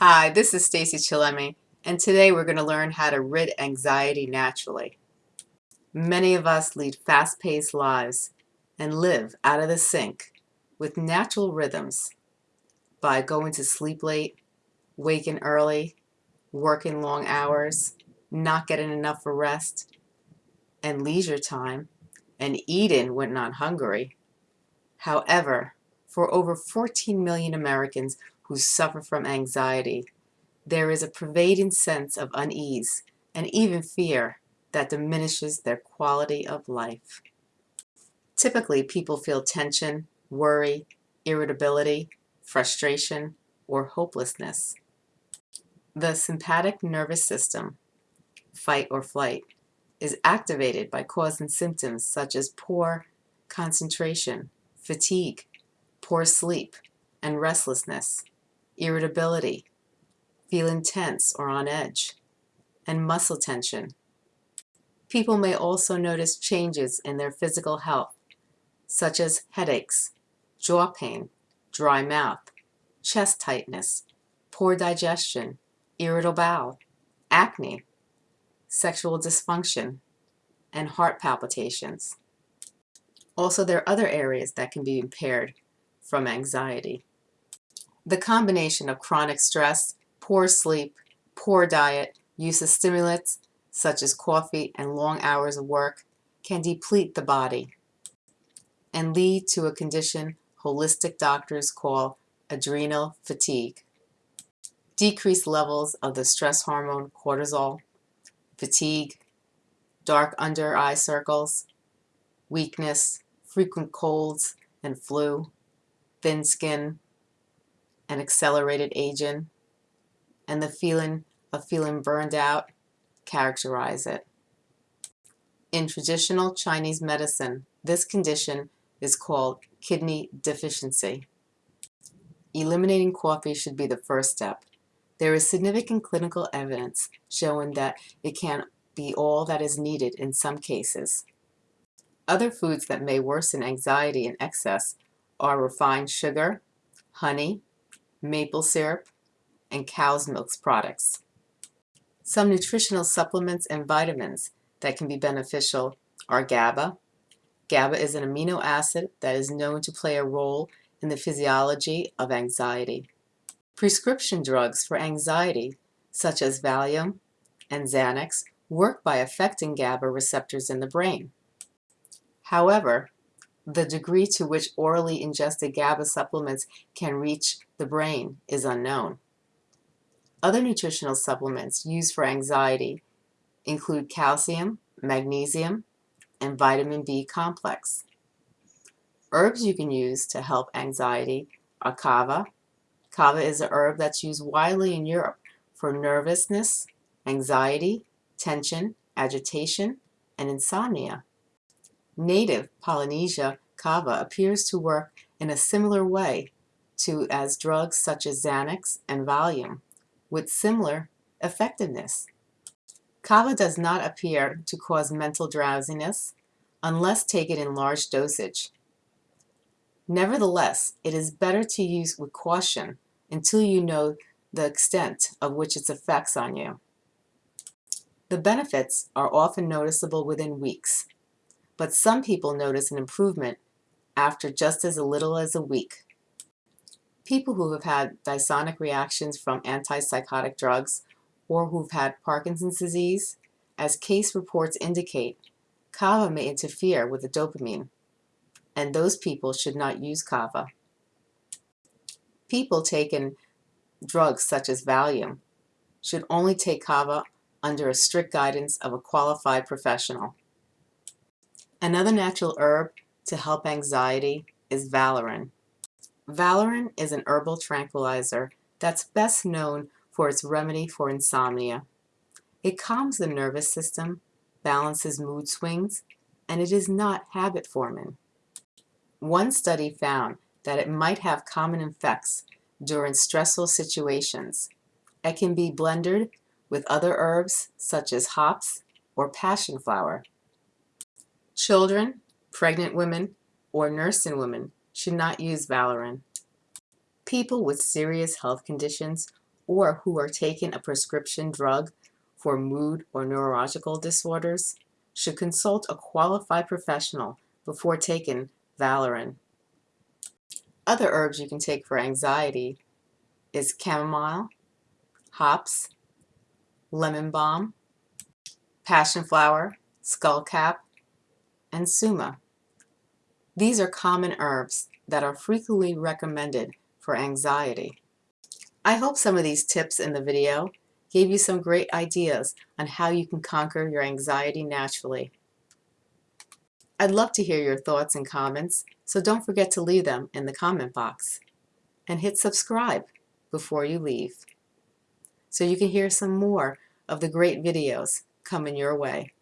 Hi, this is Stacy Chillemi, and today we're going to learn how to rid anxiety naturally. Many of us lead fast-paced lives and live out of the sync with natural rhythms by going to sleep late, waking early, working long hours, not getting enough rest and leisure time, and eating when not hungry. However, for over 14 million Americans who suffer from anxiety, there is a pervading sense of unease and even fear that diminishes their quality of life. Typically, people feel tension, worry, irritability, frustration, or hopelessness. The sympathetic nervous system, fight or flight, is activated by causing symptoms such as poor concentration, fatigue, poor sleep, and restlessness, irritability, feeling tense or on edge, and muscle tension. People may also notice changes in their physical health, such as headaches, jaw pain, dry mouth, chest tightness, poor digestion, irritable bowel, acne, sexual dysfunction, and heart palpitations. Also, there are other areas that can be impaired from anxiety. The combination of chronic stress, poor sleep, poor diet, use of stimulants such as coffee and long hours of work can deplete the body and lead to a condition holistic doctors call adrenal fatigue. Decreased levels of the stress hormone cortisol, fatigue, dark under eye circles, weakness, frequent colds and flu, thin skin, and accelerated aging, and the feeling of feeling burned out characterize it. In traditional Chinese medicine, this condition is called kidney deficiency. Eliminating coffee should be the first step. There is significant clinical evidence showing that it can be all that is needed in some cases. Other foods that may worsen anxiety in excess are refined sugar, honey, maple syrup, and cow's milk products. Some nutritional supplements and vitamins that can be beneficial are GABA. GABA is an amino acid that is known to play a role in the physiology of anxiety. Prescription drugs for anxiety, such as Valium and Xanax, work by affecting GABA receptors in the brain. However, the degree to which orally ingested GABA supplements can reach the brain is unknown. Other nutritional supplements used for anxiety include calcium, magnesium, and vitamin B complex. Herbs you can use to help anxiety are kava. Kava is a herb that's used widely in Europe for nervousness, anxiety, tension, agitation, and insomnia. Native Polynesia kava appears to work in a similar way to as drugs such as Xanax and Valium, with similar effectiveness. Kava does not appear to cause mental drowsiness unless taken in large dosage. Nevertheless, it is better to use with caution until you know the extent of which its effects on you. The benefits are often noticeable within weeks, but some people notice an improvement after just as little as a week. People who have had dystonic reactions from antipsychotic drugs or who've had Parkinson's disease, as case reports indicate, kava may interfere with the dopamine, and those people should not use kava. People taking drugs such as Valium should only take kava under a strict guidance of a qualified professional. Another natural herb to help anxiety is Valerian. Valerian is an herbal tranquilizer that's best known for its remedy for insomnia. It calms the nervous system, balances mood swings, and it is not habit forming. One study found that it might have common effects during stressful situations. It can be blended with other herbs such as hops or passion flower. Children, pregnant women, or nursing women should not use Valerian. People with serious health conditions or who are taking a prescription drug for mood or neurological disorders should consult a qualified professional before taking Valerian. Other herbs you can take for anxiety is chamomile, hops, lemon balm, passion flower, skullcap, and suma. These are common herbs that are frequently recommended for anxiety. I hope some of these tips in the video gave you some great ideas on how you can conquer your anxiety naturally. I'd love to hear your thoughts and comments, so don't forget to leave them in the comment box. And hit subscribe before you leave so you can hear some more of the great videos coming your way.